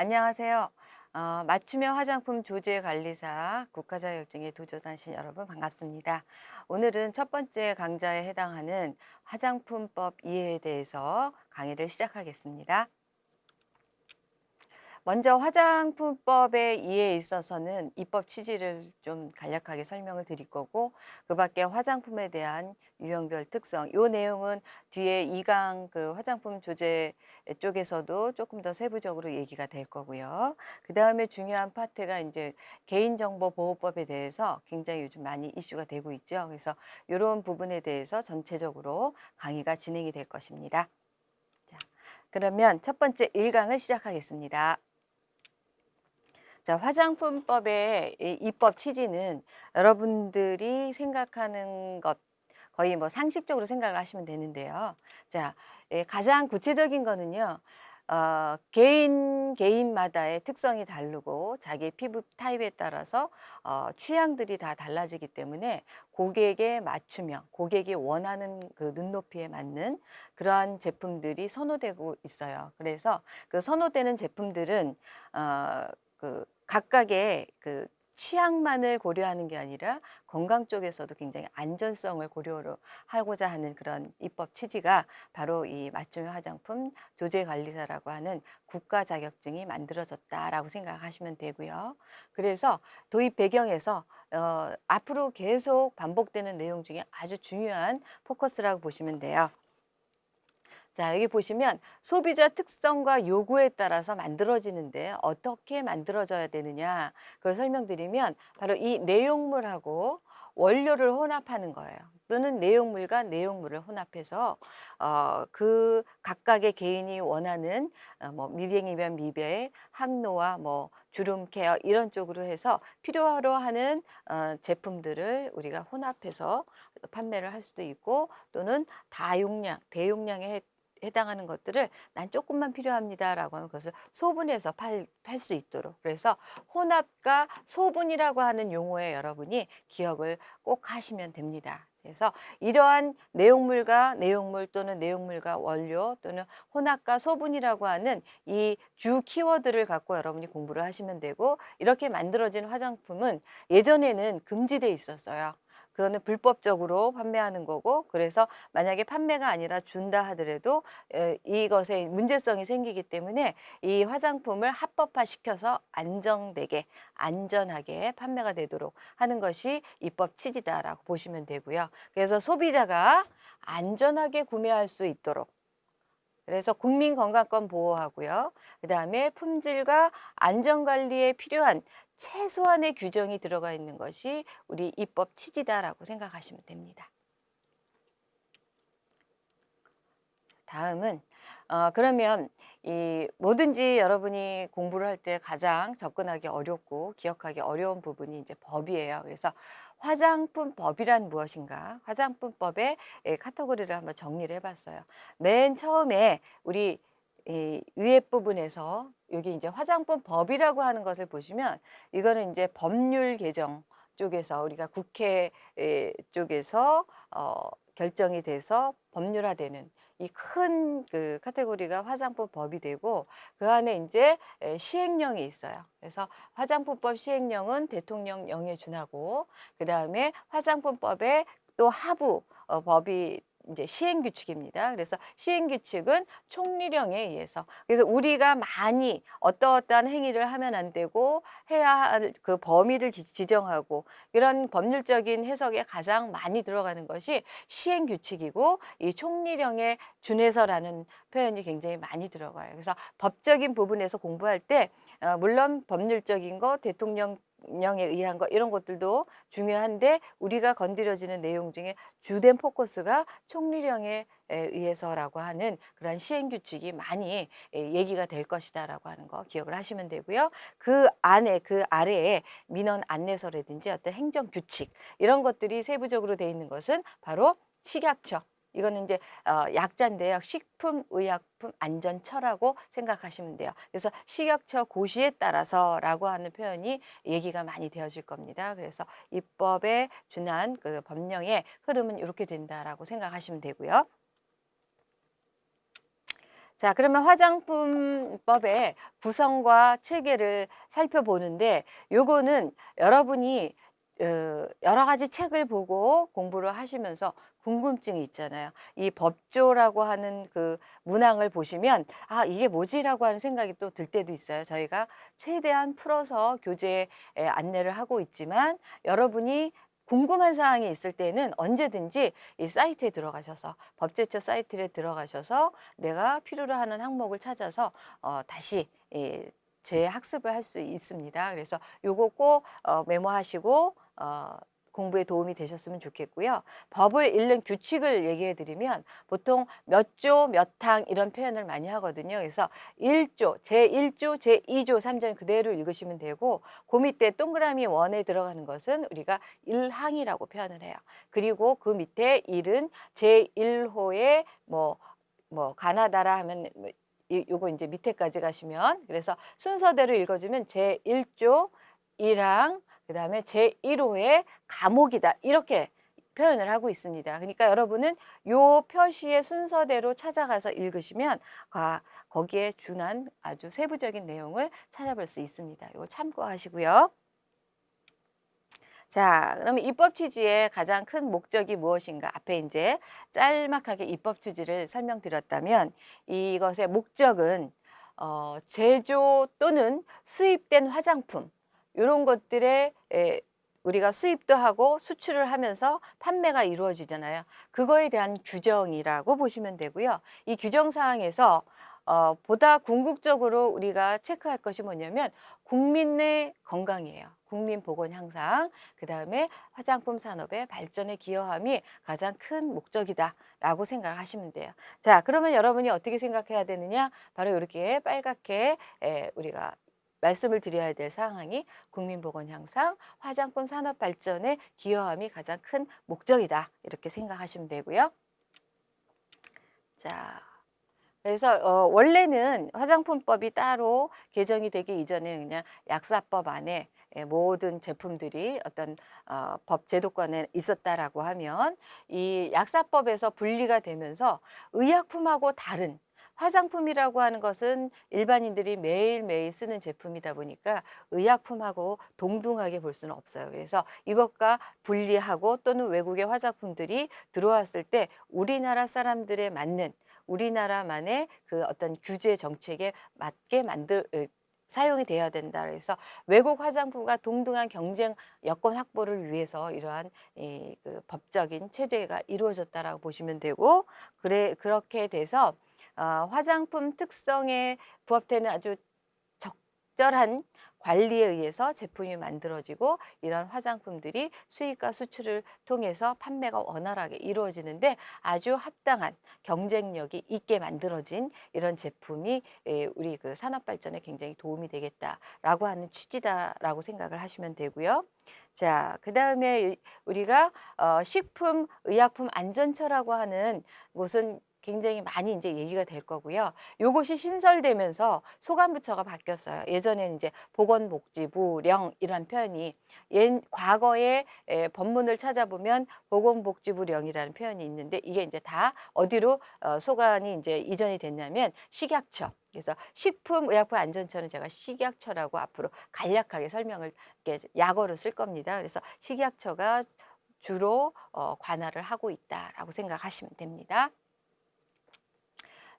안녕하세요. 어, 맞춤형 화장품 조제 관리사 국가 자격증에 도전하신 여러분 반갑습니다. 오늘은 첫 번째 강좌에 해당하는 화장품법 이해에 대해서 강의를 시작하겠습니다. 먼저 화장품법의 이해에 있어서는 입법 취지를 좀 간략하게 설명을 드릴 거고 그 밖에 화장품에 대한 유형별 특성 이 내용은 뒤에 2강 그 화장품 조제 쪽에서도 조금 더 세부적으로 얘기가 될 거고요. 그 다음에 중요한 파트가 이제 개인정보보호법에 대해서 굉장히 요즘 많이 이슈가 되고 있죠. 그래서 이런 부분에 대해서 전체적으로 강의가 진행이 될 것입니다. 자, 그러면 첫 번째 1강을 시작하겠습니다. 자, 화장품법의 입법 취지는 여러분들이 생각하는 것 거의 뭐 상식적으로 생각을 하시면 되는데요. 자, 예, 가장 구체적인 거는요. 어, 개인 개인마다의 특성이 다르고 자기 피부 타입에 따라서 어, 취향들이 다 달라지기 때문에 고객의 맞춤형, 고객이 원하는 그 눈높이에 맞는 그러한 제품들이 선호되고 있어요. 그래서 그 선호되는 제품들은 어, 그 각각의 그 취향만을 고려하는 게 아니라 건강 쪽에서도 굉장히 안전성을 고려로 하고자 하는 그런 입법 취지가 바로 이 맞춤형 화장품 조제관리사라고 하는 국가 자격증이 만들어졌다라고 생각하시면 되고요. 그래서 도입 배경에서 어, 앞으로 계속 반복되는 내용 중에 아주 중요한 포커스라고 보시면 돼요. 자, 여기 보시면 소비자 특성과 요구에 따라서 만들어지는데 어떻게 만들어져야 되느냐 그걸 설명드리면 바로 이 내용물하고 원료를 혼합하는 거예요. 또는 내용물과 내용물을 혼합해서 어, 그 각각의 개인이 원하는 어, 뭐 미백이면 미백, 항노화, 뭐 주름 케어 이런 쪽으로 해서 필요로 하는 어, 제품들을 우리가 혼합해서 판매를 할 수도 있고 또는 다용량, 대용량의 해당하는 것들을 난 조금만 필요합니다라고 하면 그것을 소분해서 팔 수 있도록 그래서 혼합과 소분이라고 하는 용어에 여러분이 기억을 꼭 하시면 됩니다. 그래서 이러한 내용물과 내용물 또는 내용물과 원료 또는 혼합과 소분이라고 하는 이 주 키워드를 갖고 여러분이 공부를 하시면 되고 이렇게 만들어진 화장품은 예전에는 금지돼 있었어요. 그거는 불법적으로 판매하는 거고 그래서 만약에 판매가 아니라 준다 하더라도 이것에 문제성이 생기기 때문에 이 화장품을 합법화 시켜서 안정되게 안전하게 판매가 되도록 하는 것이 입법 취지다라고 보시면 되고요. 그래서 소비자가 안전하게 구매할 수 있도록 그래서 국민건강권 보호하고요. 그 다음에 품질과 안전관리에 필요한 최소한의 규정이 들어가 있는 것이 우리 입법 취지다라고 생각하시면 됩니다. 다음은 어, 그러면 이 뭐든지 여러분이 공부를 할 때 가장 접근하기 어렵고 기억하기 어려운 부분이 이제 법이에요. 그래서 화장품법이란 무엇인가? 화장품법의 카테고리를 한번 정리를 해봤어요. 맨 처음에 우리 이 위에 부분에서 여기 이제 화장품 법이라고 하는 것을 보시면 이거는 이제 법률 개정 쪽에서 우리가 국회 쪽에서 어, 결정이 돼서 법률화되는 이 큰 그 카테고리가 화장품 법이 되고 그 안에 이제 시행령이 있어요. 그래서 화장품법 시행령은 대통령령에 준하고 그 다음에 화장품법의 또 하부 어, 법이 이제 시행 규칙입니다. 그래서 시행 규칙은 총리령에 의해서 그래서 우리가 많이 어떠어떠한 행위를 하면 안 되고 해야 할 그 범위를 지정하고 이런 법률적인 해석에 가장 많이 들어가는 것이 시행 규칙이고 이 총리령에 준해서라는 표현이 굉장히 많이 들어가요. 그래서 법적인 부분에서 공부할 때 어, 물론 법률적인 거 대통령 령에 의한 것 이런 것들도 중요한데 우리가 건드려지는 내용 중에 주된 포커스가 총리령에 의해서라고 하는 그런 시행 규칙이 많이 얘기가 될 것이다라고 하는 거 기억을 하시면 되고요. 그 안에 그 아래에 민원 안내서라든지 어떤 행정 규칙 이런 것들이 세부적으로 돼 있는 것은 바로 식약처 이거는 이제 어, 약자인데요. 식품의약품 안전처라고 생각하시면 돼요. 그래서 식약처 고시에 따라서라고 하는 표현이 얘기가 많이 되어질 겁니다. 그래서 입법에 준한 그 법령의 흐름은 이렇게 된다라고 생각하시면 되고요. 자, 그러면 화장품법의 구성과 체계를 살펴보는데 요거는 여러분이 어, 여러 가지 책을 보고 공부를 하시면서 궁금증이 있잖아요. 이 법조라고 하는 그 문항을 보시면 아 이게 뭐지라고 하는 생각이 또 들 때도 있어요. 저희가 최대한 풀어서 교재에 안내를 하고 있지만 여러분이 궁금한 사항이 있을 때는 언제든지 이 사이트에 들어가셔서 법제처 사이트에 들어가셔서 내가 필요로 하는 항목을 찾아서 어, 다시 예, 재학습을 할 수 있습니다. 그래서 요거 꼭 어, 메모하시고 어, 공부에 도움이 되셨으면 좋겠고요. 법을 읽는 규칙을 얘기해 드리면 보통 몇 조, 몇 항 이런 표현을 많이 하거든요. 그래서 1조, 제1조, 제2조, 3전 그대로 읽으시면 되고 그 밑에 동그라미 원에 들어가는 것은 우리가 1항이라고 표현을 해요. 그리고 그 밑에 1은 제1호의 뭐, 뭐 가나다라 하면 뭐 이, 요거 이제 밑에까지 가시면 그래서 순서대로 읽어주면 제1조 1항 그 다음에 제1호의 감옥이다 이렇게 표현을 하고 있습니다. 그러니까 여러분은 요 표시의 순서대로 찾아가서 읽으시면 아, 거기에 준한 아주 세부적인 내용을 찾아볼 수 있습니다. 이거 참고하시고요. 자, 그러면 입법 취지의 가장 큰 목적이 무엇인가? 앞에 이제 짤막하게 입법 취지를 설명드렸다면 이것의 목적은 어, 제조 또는 수입된 화장품 이런 것들에 에, 우리가 수입도 하고 수출을 하면서 판매가 이루어지잖아요. 그거에 대한 규정이라고 보시면 되고요. 이 규정 사항에서 어, 보다 궁극적으로 우리가 체크할 것이 뭐냐면 국민의 건강이에요. 국민 보건 향상, 그 다음에 화장품 산업의 발전에 기여함이 가장 큰 목적이다라고 생각하시면 돼요. 자, 그러면 여러분이 어떻게 생각해야 되느냐? 바로 이렇게 빨갛게 에, 우리가 말씀을 드려야 될 상황이 국민보건 향상, 화장품 산업 발전에 기여함이 가장 큰 목적이다. 이렇게 생각하시면 되고요. 자, 그래서 어, 원래는 화장품법이 따로 개정이 되기 이전에 그냥 약사법 안에 예, 모든 제품들이 어떤 어, 법 제도권에 있었다라고 하면 이 약사법에서 분리가 되면서 의약품하고 다른 화장품이라고 하는 것은 일반인들이 매일매일 쓰는 제품이다 보니까 의약품하고 동등하게 볼 수는 없어요. 그래서 이것과 분리하고 또는 외국의 화장품들이 들어왔을 때 우리나라 사람들에 맞는 우리나라만의 그 어떤 규제 정책에 맞게 만들 사용이 돼야 된다. 그래서 외국 화장품과 동등한 경쟁 여건 확보를 위해서 이러한 이, 그 법적인 체제가 이루어졌다라고 보시면 되고 그래 그렇게 돼서 어, 화장품 특성에 부합되는 아주 적절한 관리에 의해서 제품이 만들어지고 이런 화장품들이 수입과 수출을 통해서 판매가 원활하게 이루어지는데 아주 합당한 경쟁력이 있게 만들어진 이런 제품이 예, 우리 그 산업 발전에 굉장히 도움이 되겠다라고 하는 취지다라고 생각을 하시면 되고요. 자, 그 다음에 우리가 어, 식품 의약품 안전처라고 하는 곳은 굉장히 많이 이제 얘기가 될 거고요. 요것이 신설되면서 소관부처가 바뀌었어요. 예전에는 이제 보건복지부령 이란 표현이 옛 과거에 에, 법문을 찾아보면 보건복지부령이라는 표현이 있는데 이게 이제 다 어디로 어, 소관이 이제 이전이 됐냐면 식약처. 그래서 식품의약품 안전처는 제가 식약처라고 앞으로 간략하게 설명을 이렇게 약어로 쓸 겁니다. 그래서 식약처가 주로 어, 관할을 하고 있다라고 생각하시면 됩니다.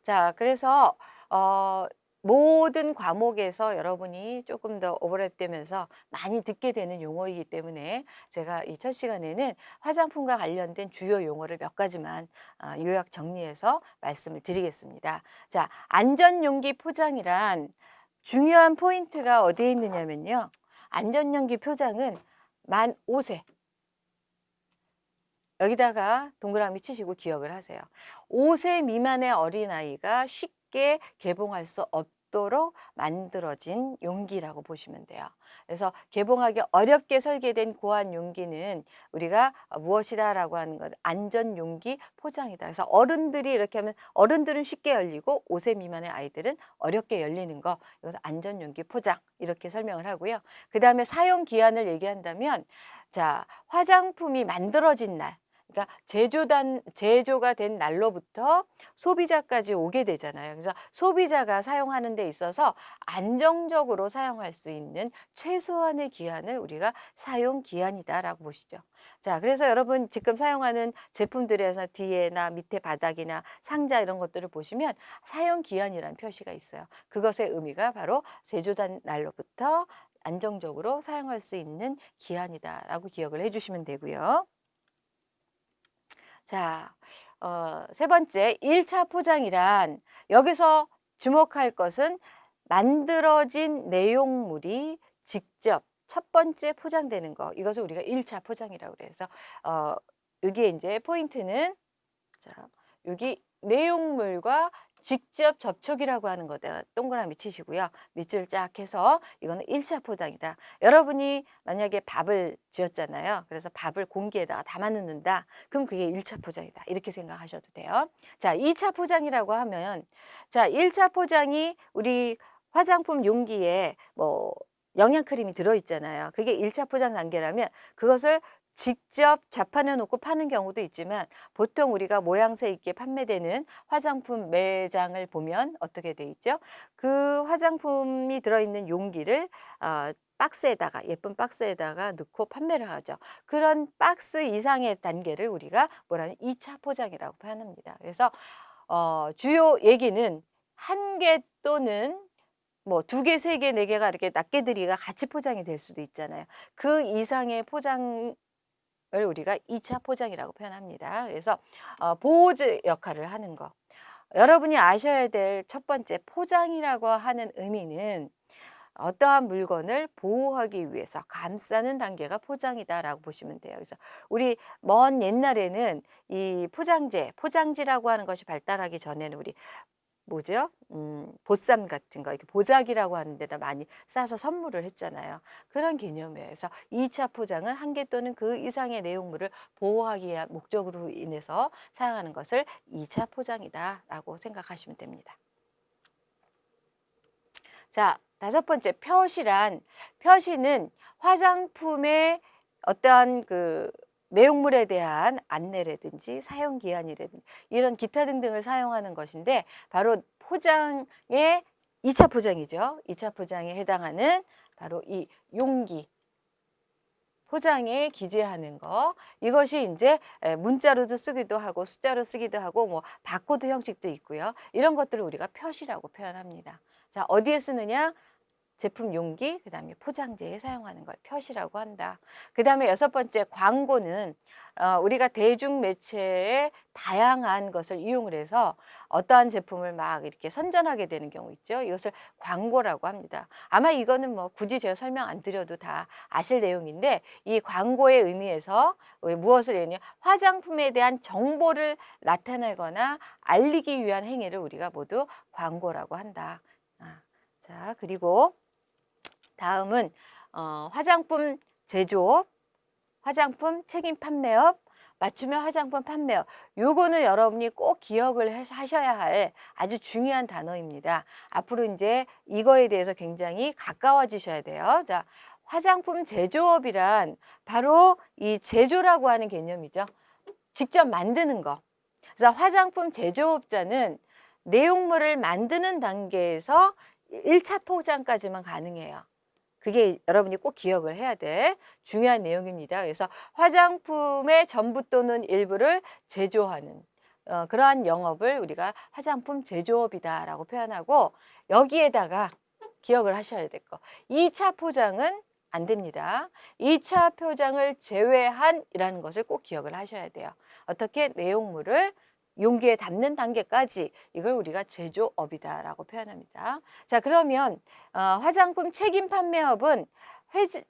자, 그래서 어, 모든 과목에서 여러분이 조금 더 오버랩되면서 많이 듣게 되는 용어이기 때문에 제가 이 첫 시간에는 화장품과 관련된 주요 용어를 몇 가지만 아, 요약 정리해서 말씀을 드리겠습니다. 자, 안전용기 포장이란 중요한 포인트가 어디에 있느냐면요. 안전용기 포장은 만 5세 여기다가 동그라미 치시고 기억을 하세요. 5세 미만의 어린아이가 쉽게 개봉할 수 없도록 만들어진 용기라고 보시면 돼요. 그래서 개봉하기 어렵게 설계된 고안 용기는 우리가 무엇이다 라고 하는 것 안전 용기 포장이다. 그래서 어른들이 이렇게 하면 어른들은 쉽게 열리고 5세 미만의 아이들은 어렵게 열리는 거 이것은 안전 용기 포장 이렇게 설명을 하고요. 그 다음에 사용 기한을 얘기한다면 자 화장품이 만들어진 날 그러니까 제조단 제조가 된 날로부터 소비자까지 오게 되잖아요. 그래서 소비자가 사용하는 데 있어서 안정적으로 사용할 수 있는 최소한의 기한을 우리가 사용 기한이다라고 보시죠. 자, 그래서 여러분 지금 사용하는 제품들에서 뒤에나 밑에 바닥이나 상자 이런 것들을 보시면 사용 기한이라는 표시가 있어요. 그것의 의미가 바로 제조단 날로부터 안정적으로 사용할 수 있는 기한이다라고 기억을 해주시면 되고요. 자, 어, 세 번째, 1차 포장이란 여기서 주목할 것은 만들어진 내용물이 직접 첫 번째 포장되는 거. 이것을 우리가 1차 포장이라고 그래서 어, 여기에 이제 포인트는 자, 여기 내용물과 직접 접촉이라고 하는 거다. 동그라미 치시고요. 밑줄 쫙 해서 이거는 1차 포장이다. 여러분이 만약에 밥을 지었잖아요. 그래서 밥을 공기에다가 담아 넣는다. 그럼 그게 1차 포장이다. 이렇게 생각하셔도 돼요. 자, 2차 포장이라고 하면 자, 1차 포장이 우리 화장품 용기에 뭐 영양크림이 들어있잖아요. 그게 1차 포장 단계라면 그것을 직접 자판해 놓고 파는 경우도 있지만 보통 우리가 모양새 있게 판매되는 화장품 매장을 보면 어떻게 돼 있죠? 그 화장품이 들어있는 용기를 어, 박스에다가 예쁜 박스에다가 넣고 판매를 하죠. 그런 박스 이상의 단계를 우리가 뭐라는 2차 포장이라고 표현합니다. 그래서 어, 주요 얘기는 한 개 또는 뭐 두 개, 세 개, 네 개가 이렇게 낱개들이가 같이 포장이 될 수도 있잖아요. 그 이상의 포장 을 우리가 2차 포장이라고 표현합니다. 그래서 어, 보호즈 역할을 하는 거. 여러분이 아셔야 될 첫 번째 포장이라고 하는 의미는 어떠한 물건을 보호하기 위해서 감싸는 단계가 포장이다라고 보시면 돼요. 그래서 우리 먼 옛날에는 이 포장재, 포장지라고 하는 것이 발달하기 전에는 우리 뭐죠? 음, 보쌈 같은 거, 이렇게 보자기라고 하는 데다 많이 싸서 선물을 했잖아요. 그런 개념이에요. 그래서 2차 포장은 한 개 또는 그 이상의 내용물을 보호하기 위한 목적으로 인해서 사용하는 것을 2차 포장이다라고 생각하시면 됩니다. 자, 다섯 번째 표시란 표시는 화장품의 어떠한 그 내용물에 대한 안내라든지 사용 기한이라든지 이런 기타 등등을 사용하는 것인데 바로 포장의 2차 포장이죠. 2차 포장에 해당하는 바로 이 용기 포장에 기재하는 거 이것이 이제 문자로도 쓰기도 하고 숫자로 쓰기도 하고 뭐 바코드 형식도 있고요. 이런 것들을 우리가 표시라고 표현합니다. 자 어디에 쓰느냐? 제품 용기, 그 다음에 포장재에 사용하는 걸 표시라고 한다. 그 다음에 여섯 번째 광고는 어, 우리가 대중매체의 다양한 것을 이용을 해서 어떠한 제품을 막 이렇게 선전하게 되는 경우 있죠. 이것을 광고라고 합니다. 아마 이거는 뭐 굳이 제가 설명 안 드려도 다 아실 내용인데 이 광고의 의미에서 무엇을 얘기냐 화장품에 대한 정보를 나타내거나 알리기 위한 행위를 우리가 모두 광고라고 한다. 아, 자 그리고 다음은 어, 화장품 제조업, 화장품 책임 판매업, 맞춤형 화장품 판매업. 요거는 여러분이 꼭 기억을 하셔야 할 아주 중요한 단어입니다. 앞으로 이제 이거에 대해서 굉장히 가까워지셔야 돼요. 자, 화장품 제조업이란 바로 이 제조라고 하는 개념이죠. 직접 만드는 거. 그래서 화장품 제조업자는 내용물을 만드는 단계에서 1차 포장까지만 가능해요. 그게 여러분이 꼭 기억을 해야 될 중요한 내용입니다. 그래서 화장품의 전부 또는 일부를 제조하는 어, 그러한 영업을 우리가 화장품 제조업이다라고 표현하고 여기에다가 기억을 하셔야 될 거. 2차 포장은 안 됩니다. 2차 포장을 제외한 이라는 것을 꼭 기억을 하셔야 돼요. 어떻게 내용물을 용기에 담는 단계까지 이걸 우리가 제조업이다라고 표현합니다. 자 그러면 어, 화장품 책임 판매업은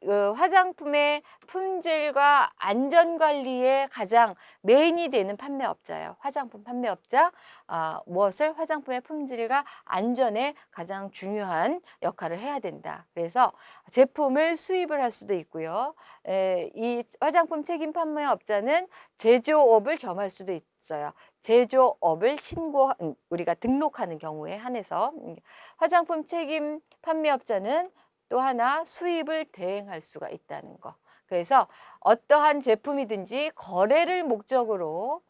어, 화장품의 품질과 안전관리에 가장 메인이 되는 판매업자예요. 화장품 판매업자 어, 무엇을 화장품의 품질과 안전에 가장 중요한 역할을 해야 된다. 그래서 제품을 수입을 할 수도 있고요. 에, 이 화장품 책임 판매업자는 제조업을 겸할 수도 있어요. 제조업을 신고 음, 우리가 등록하는 경우에 한해서 음, 화장품 책임 판매업자는 또 하나 수입을 대행할 수가 있다는 거. 그래서 어떠한 제품이든지 거래를 목적으로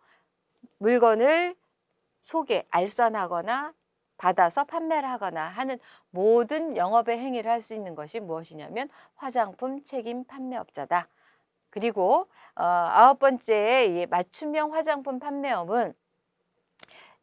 물건을 소개, 알선하거나 받아서 판매를 하거나 하는 모든 영업의 행위를 할 수 있는 것이 무엇이냐면 화장품 책임 판매업자다. 그리고 어, 아홉 번째 이 맞춤형 화장품 판매업은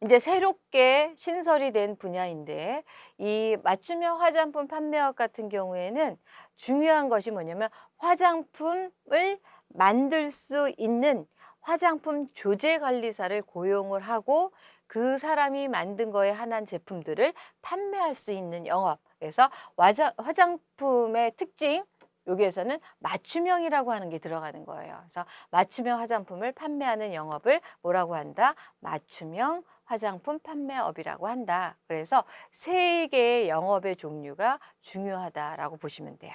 이제 새롭게 신설이 된 분야인데 이 맞춤형 화장품 판매업 같은 경우에는 중요한 것이 뭐냐면 화장품을 만들 수 있는 화장품 조제 관리사를 고용을 하고 그 사람이 만든 거에 한한 제품들을 판매할 수 있는 영업. 그래서 화장, 화장품의 특징 여기에서는 맞춤형이라고 하는 게 들어가는 거예요. 그래서 맞춤형 화장품을 판매하는 영업을 뭐라고 한다? 맞춤형 화장품 판매업이라고 한다. 그래서 세 개의 영업의 종류가 중요하다라고 보시면 돼요.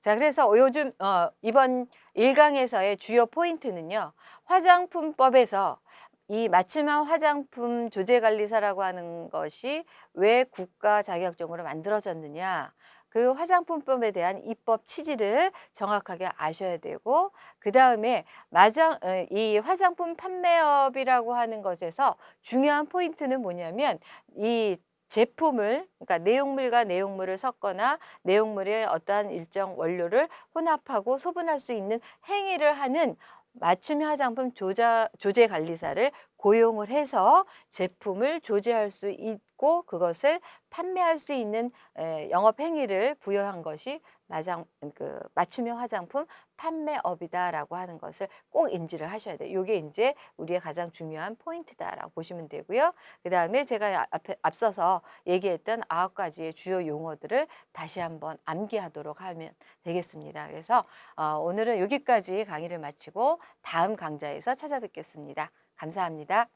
자, 그래서 요즘 어, 이번 일강에서의 주요 포인트는요. 화장품법에서 이 맞춤형 화장품 조제관리사라고 하는 것이 왜 국가 자격증으로 만들어졌느냐. 그 화장품법에 대한 입법 취지를 정확하게 아셔야 되고 그 다음에 어, 이 화장품 판매업이라고 하는 것에서 중요한 포인트는 뭐냐면 이 제품을 그러니까 내용물과 내용물을 섞거나 내용물의 어떠한 일정 원료를 혼합하고 소분할 수 있는 행위를 하는 맞춤 화장품 조자, 조제 관리사를 고용을 해서 제품을 조제할 수 있고 그것을 판매할 수 있는 에, 영업 행위를 부여한 것이 마장, 그 맞춤형 화장품 판매업이다라고 하는 것을 꼭 인지를 하셔야 돼요. 이게 이제 우리의 가장 중요한 포인트다라고 보시면 되고요. 그 다음에 제가 앞에, 앞서서 얘기했던 아홉 가지의 주요 용어들을 다시 한번 암기하도록 하면 되겠습니다. 그래서 어, 오늘은 여기까지 강의를 마치고 다음 강좌에서 찾아뵙겠습니다. 감사합니다.